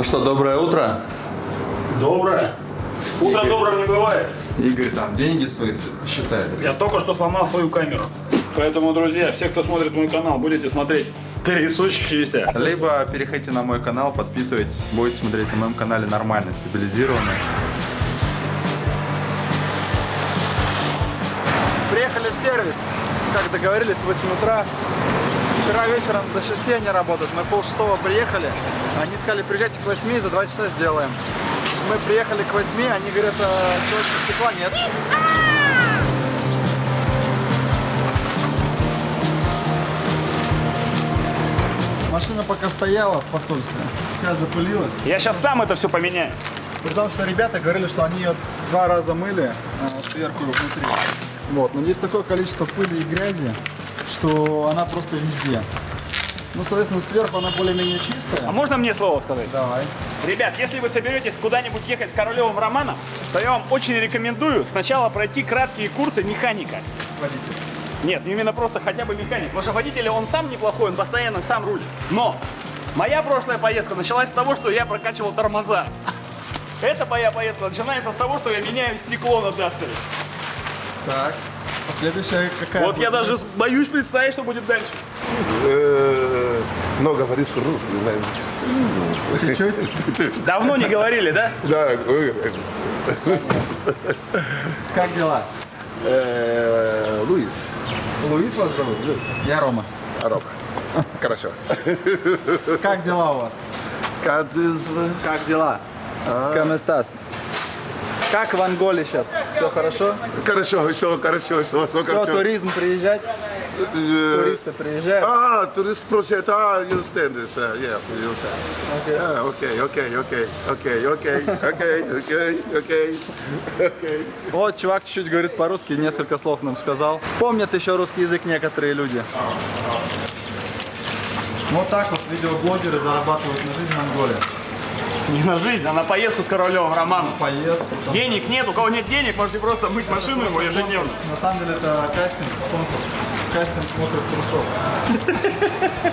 Ну что, доброе утро. Доброе. Утро добрым не бывает. Игорь там деньги свои считает. Я только что сломал свою камеру. Поэтому, друзья, все, кто смотрит мой канал, будете смотреть трясущиеся. Либо переходите на мой канал, подписывайтесь, будете смотреть на моем канале нормально, стабилизированно. Приехали в сервис, как договорились, в 8 утра. Вчера вечером до 6 они работают, мы пол шестого приехали. Они сказали, приезжайте к 8, за 2 часа сделаем. Мы приехали к 8, они говорят, а, что, стекла нет. Машина пока стояла в посольстве, вся запылилась. Я сейчас сам это все поменяю. Потому что ребята говорили, что они ее два раза мыли а, сверху и внутри. Вот, но здесь такое количество пыли и грязи, что она просто везде. Ну, соответственно, сверху она более-менее А чистая. можно мне слово сказать? Давай. Ребят, если вы соберетесь куда-нибудь ехать с Королевым Романом, то я вам очень рекомендую сначала пройти краткие курсы механика. Водитель. Нет, именно просто хотя бы механик. Потому что водитель, он сам неплохой, он постоянно сам рулит. Но моя прошлая поездка началась с того, что я прокачивал тормоза. Эта моя поездка начинается с того, что я меняю стекло на Дастере. Так. А следующая какая? Вот я даже боюсь представить, что будет дальше. Э, Но говоришь русский. Чуть-чуть. Давно не говорили, да? Да, э, Как дела? э, Луис. Луис вас зовут? Я Рома. Рома. Хорошо. Как дела у вас? Как дела? Как дела? Каместас. Как в Анголе сейчас? Все хорошо? Хорошо, все хорошо, все, все Все, хорошо. туризм приезжать? Э, Туристы приезжают? А, турист просит, а, you understand this, uh, yes, you understand. Ah, okay, okay, okay, okay, okay, okay, okay, okay, okay. Вот чувак чуть-чуть говорит по-русски, несколько слов нам сказал. Помнят еще русский язык некоторые люди. Вот так вот видеоблогеры зарабатывают на жизнь в Анголе. Не на жизнь, а на поездку с Королевым Романом. Поездку. сам- Денег нет, у кого нет денег, можете просто мыть машину ему Просто ежедневно. конкурс. На самом деле это кастинг, конкурс. Кастинг мокрых трусов.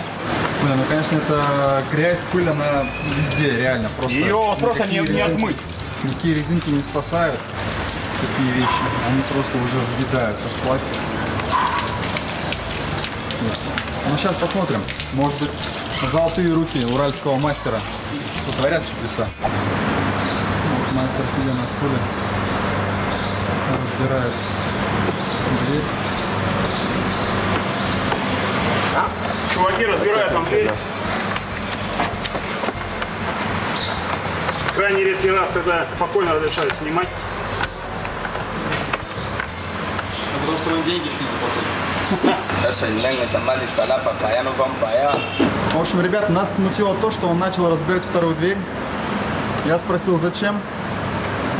Блин, ну конечно это грязь, пыль, она везде, реально. Просто Ее просто не, никакие не резинки- отмыть. Никакие резинки не спасают такие вещи. Они просто уже въедаются в пластик. Ну сейчас посмотрим. Может быть, золотые руки уральского мастера сотворят чудеса. Вот мастер сидя на стуле разбирает дверь. Чуваки разбирают нам дверь. Крайне редкий раз, когда спокойно разрешают снимать. Что он деньги еще не заплатили. Eso el leño está mal y para vamos para allá. В общем, ребят, нас смутило то, что он начал разбирать вторую дверь. Я спросил, зачем.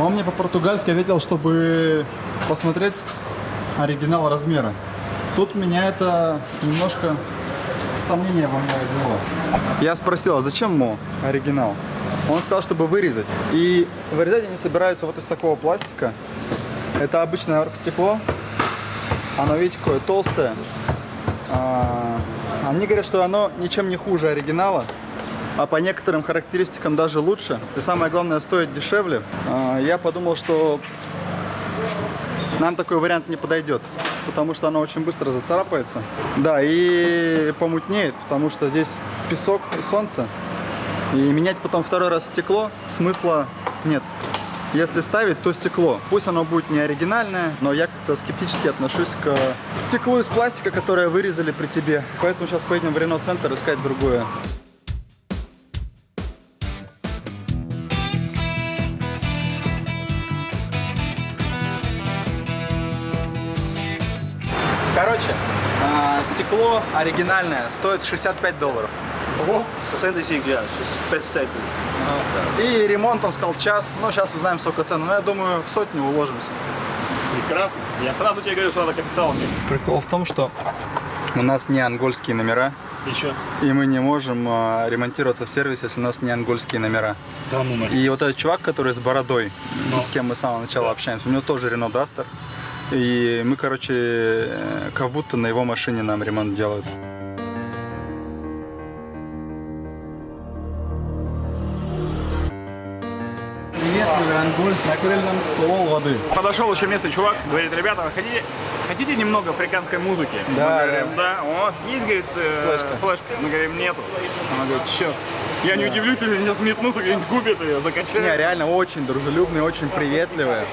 Он мне по-португальски ответил, чтобы посмотреть оригинал размера. Тут меня это немножко сомнения во мне родило. Я спросил, а зачем ему оригинал? Он сказал, чтобы вырезать. И вырезать они собираются вот из такого пластика. Это обычное оргстекло. Оно, видите, какое толстое. А, Они говорят, что оно ничем не хуже оригинала, а по некоторым характеристикам даже лучше. И самое главное, стоит дешевле. А, Я подумал, что нам такой вариант не подойдет, потому что оно очень быстро зацарапается. Да, и помутнеет, потому что здесь песок и солнце. И менять потом второй раз стекло смысла нет. Если ставить, то стекло. Пусть оно будет не оригинальное, но я как-то скептически отношусь к стеклу из пластика, которое вырезали при тебе. Поэтому сейчас поедем в Рено-центр искать другое. Короче, а, стекло оригинальное стоит 65 долларов. 65, я, 57. И ремонт, он сказал, час. Ну, сейчас узнаем, сколько цены. Но я думаю, в сотню уложимся. Прекрасно. Я сразу тебе говорю, что надо к официалке. Прикол в том, что у нас не ангольские номера. И что? И мы не можем а, ремонтироваться в сервисе, если у нас не ангольские номера. Да ну нафиг. И вот этот чувак, который с бородой, с кем мы с самого начала общаемся, у него тоже Рено Дастер. И мы, короче, э, как будто на его машине нам ремонт делают. Ангольцы накрыли нам стол воды. Подошел еще местный чувак, говорит, ребята, хотите, хотите немного африканской музыки? Да, Мы говорим, да. У вас есть, говорит, э, Флешка. флешка? Мы говорим, нету. Она говорит, черт. Я не удивлюсь, если сейчас метнутся, где-нибудь купят ее, закачают. Не, реально очень дружелюбные, очень приветливые,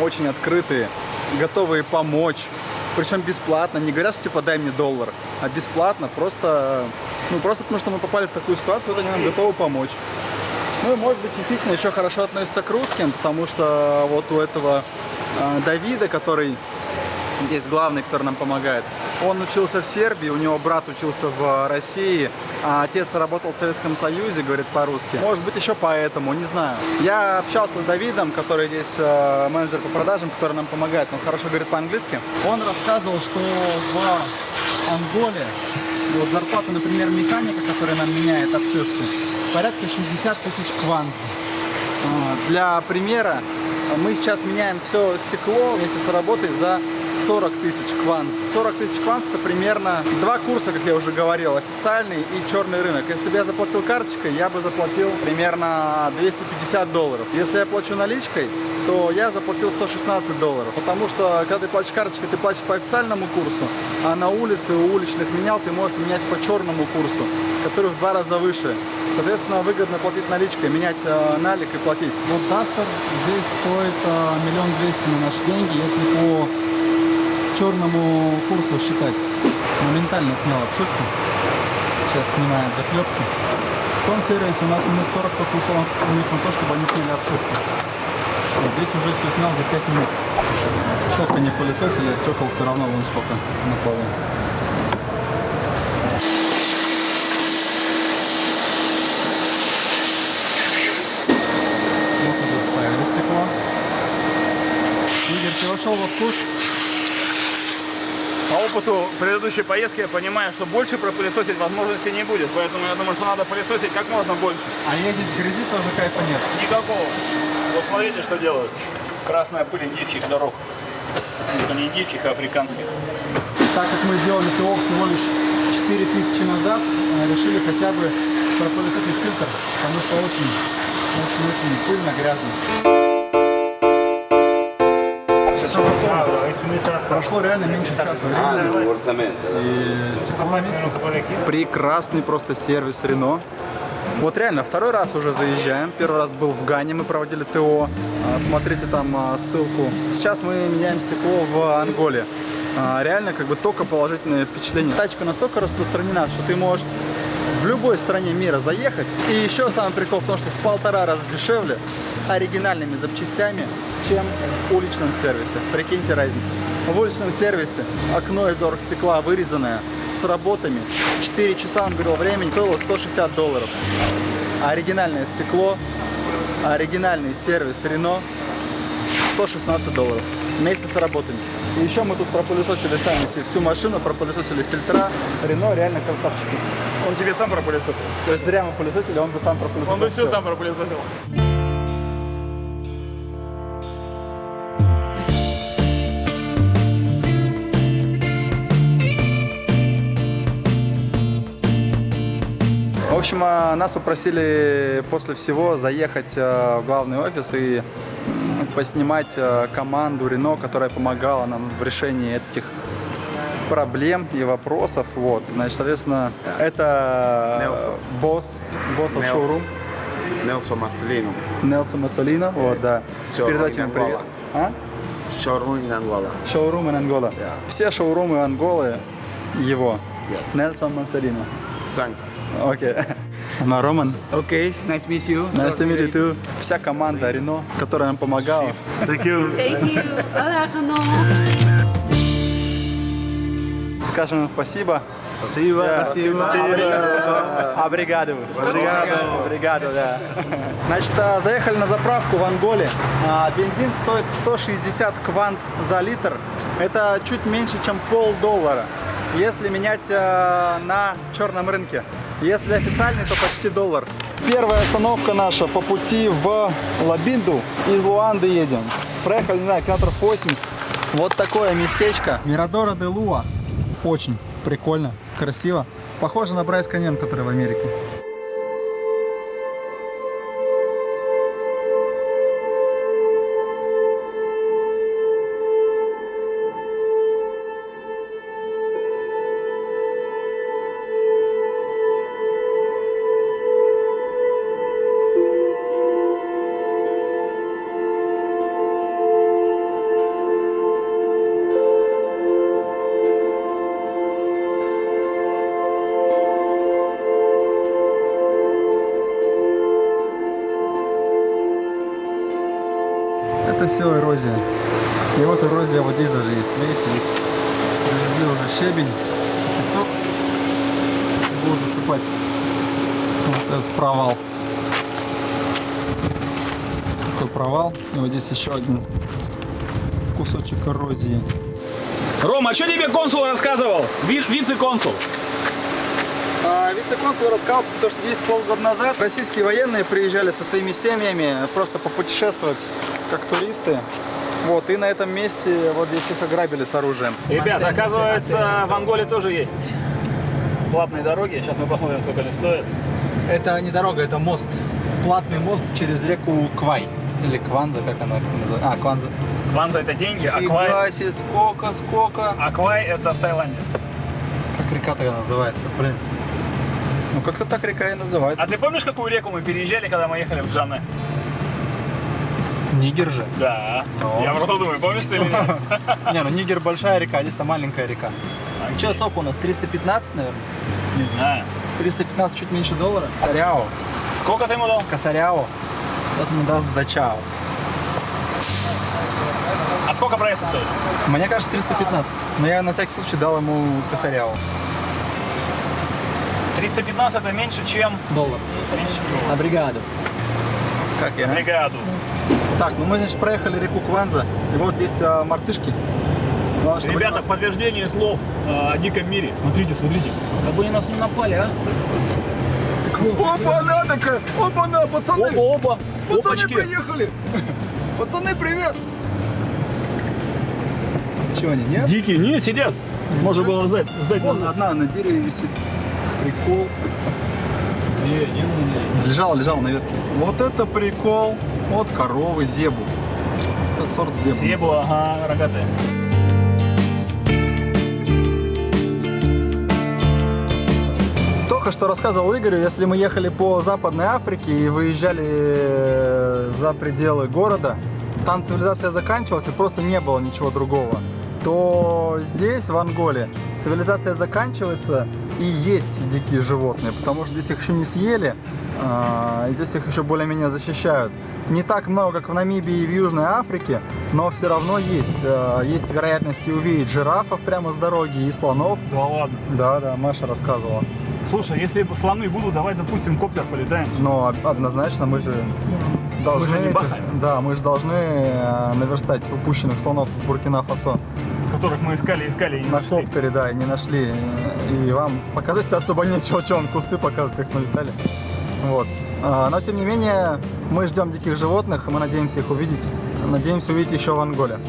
очень открытые, готовые помочь. Причем бесплатно, не говорят, что типа дай мне доллар, а бесплатно, просто, ну просто потому что мы попали в такую ситуацию, вот они нам готовы помочь. Ну и может быть частично еще хорошо относятся к русским, потому что вот у этого э, Давида, который здесь главный, который нам помогает, он учился в Сербии, у него брат учился в России, а отец работал в Советском Союзе, говорит по-русски. Может быть еще поэтому, не знаю. Я общался с Давидом, который здесь э, менеджер по продажам, который нам помогает, он хорошо говорит по-английски. Он рассказывал, что в Анголе вот зарплата, например, механика, который нам меняет обшивку, порядка 60 тысяч кванз. А, Для примера, мы сейчас меняем все стекло вместе с работой за 40 тысяч кванз. 40 тысяч кванз это примерно два курса, как я уже говорил, официальный и черный рынок. Если бы я заплатил карточкой, я бы заплатил примерно 250 долларов. Если я плачу наличкой, то я заплатил 116 долларов. Потому что, когда ты платишь карточкой, ты платишь по официальному курсу, а на улице у уличных менял ты можешь менять по черному курсу, который в два раза выше. Соответственно, выгодно платить наличкой, менять э, налик и платить. Вот Дастер здесь стоит э, миллион двести на наши деньги, если по черному курсу считать. Моментально снял обшивку. Сейчас снимает заклепки. В том сервисе у нас минут 40 только ушло у них на то, чтобы они сняли обшивку. Вот здесь уже все снял за 5 минут. Сколько не пылесосили, а стекол все равно вон сколько на полу. Вот уже вставили стекло. Игорь, ты вошел во вкус? Опыту предыдущей поездки я понимаю, что больше пропылесосить возможности не будет, поэтому я думаю, что надо пылесосить как можно больше. А ездить в грязи тоже кайфа нет. Никакого. Вот смотрите, что делают. Красная пыль индийских дорог. Это не индийских, а африканских. Так как мы сделали ТО всего лишь 4000 назад, э, решили хотя бы пропылесосить фильтр, потому что очень, очень-очень пыльно, грязно. Прошло реально меньше часа времени. И стекло на месте. Прекрасный просто сервис Рено. Вот реально, второй раз уже заезжаем. Первый раз был в Гане, мы проводили ТО. А, Смотрите там а, ссылку. Сейчас мы меняем стекло в Анголе. А, Реально, как бы только положительное впечатление. Тачка настолько распространена, что ты можешь в любой стране мира заехать. И еще самый прикол в том, что в полтора раза дешевле с оригинальными запчастями, чем в уличном сервисе. Прикиньте разницу. В уличном сервисе окно из оргстекла вырезанное, с работами. 4 часа, он говорил, времени стоило 160 долларов. Оригинальное стекло, оригинальный сервис Рено 116 долларов вместе с работами. И еще мы тут пропылесосили сами всю машину, пропылесосили фильтра. Рено реально красавчики. Он тебе сам пропылесосил. То есть зря мы пылесосили, он бы сам пропылесосил. Он бы все всё. сам пропылесосил. В общем, а, нас попросили после всего заехать а, в главный офис и поснимать а, команду Рено, которая помогала нам в решении этих проблем и вопросов. Вот, значит, соответственно, это Нелсон. босс, босс Нелсон. showroom Nelson Marcelino, Нелсон Массолино. Вот, да. Showroom Передайте in ему привет. Angola. А? showroom in Angola. Шоурумы Ангола. Yeah. Все шоурумы Анголы его. Yes. Нельсон Массолино. Thanks. Окей. Ну, Роман, Окей, nice to meet you. nice to meet you too. Вся команда Рено, которая нам помогала. Thank you. Thank you. Hola. Скажем спасибо. Спасибо. Да. Спасибо. Обригado. Обригado. Обригado, да. Значит, а, заехали на заправку в Анголе. А, Бензин стоит 160 кванц за литр. Это чуть меньше, чем полдоллара. Если менять а, на черном рынке. Если официальный, то почти доллар. Первая остановка наша по пути в Лабинду. Из Луанды едем. Проехали, не знаю, километров 80. Вот такое местечко. Мирадора де Луа. Очень прикольно, красиво. Похоже на Брайс Каньон, который в Америке. Все эрозия. И вот эрозия вот здесь даже есть. Видите, здесь завезли уже щебень, песок. Будут засыпать вот этот провал. Такой провал. И вот здесь еще один кусочек эрозии. Рома, а что тебе консул рассказывал? Ви- Вице-консул. А, Вице-консул рассказал, то, что здесь полгода назад российские военные приезжали со своими семьями просто попутешествовать как туристы. Вот, и на этом месте вот здесь их ограбили с оружием. Ребят, оказывается, в Анголе тоже есть платные дороги. Сейчас мы посмотрим, сколько они стоят. Это не дорога, это мост. Платный мост через реку Квай. Или Кванза, как она называется. А, Кванза. Кванза это деньги, а Квай, Фига себе, сколько, сколько. а Квай это в Таиланде. Как река тогда называется, блин. Ну, как-то так река и называется. А ты помнишь, какую реку мы переезжали, когда мы ехали в Джане? Нигер же. Да. Ну. Я просто думаю, помнишь ты или нет? Не, ну Нигер большая река, а здесь-то маленькая река. Че, сколько у нас? 315, наверное? Не знаю. 315 чуть меньше доллара. Царяо. Сколько ты ему дал? Косаряо. Сейчас ему даст сдачао. А сколько проезда стоит? Мне кажется 315. Но я на всякий случай дал ему косаряо. 315 это меньше, чем... Доллар. Меньше, чем На бригаду. Как я? бригаду. Так, ну мы, значит, проехали реку Кванза. И вот здесь а, мартышки. Главное, чтобы Ребята, нас- подтверждение слов э, о диком мире. Смотрите, смотрите. Как бы они нас не напали, а? Опа, она такая! Опа, на, пацаны! Опа, опа. Пацаны Опачки. приехали! Пацаны, привет! Чего они, нет? Дикие, не, сидят. Можно было сдать. сдать Вон одна на дереве висит. Прикол. Не, не, не. Лежала, лежала на ветке. Вот это прикол. Вот коровы, зебу. Это сорт зебу. Зебу, ага, рогатые. Только что рассказывал Игорю, если мы ехали по Западной Африке и выезжали э, за пределы города, там цивилизация заканчивалась и просто не было ничего другого, то здесь, в Анголе, цивилизация заканчивается и есть дикие животные, потому что здесь их еще не съели, а, и здесь их еще более-менее защищают. Не так много, как в Намибии и в Южной Африке, но все равно есть. А, Есть вероятность увидеть жирафов прямо с дороги и слонов. Да ладно. Да, да, Маша рассказывала. Слушай, если слоны будут, давай запустим коптер, полетаем. Но од- однозначно мы же должны, Мы же да, мы же должны э, наверстать упущенных слонов в Буркина-Фасо. Которых мы искали, искали и не На нашли. коптере, да, и не нашли. И вам показать-то особо нечего, что он кусты показывает, как налетали. Вот. А, Но тем не менее, мы ждем диких животных, и мы надеемся их увидеть. Надеемся увидеть еще в Анголе.